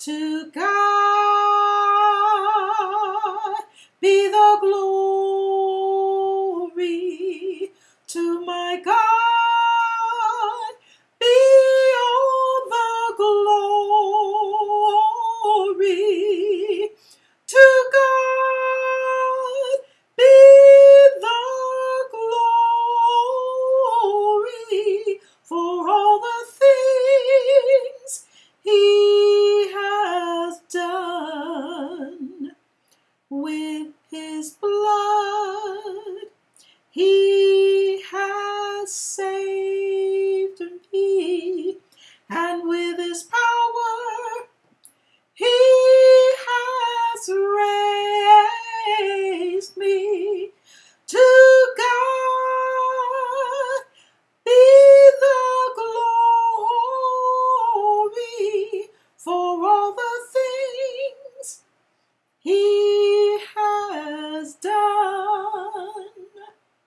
To God be the glory. To my God be all the glory. To God be the glory for all the things He with his blood.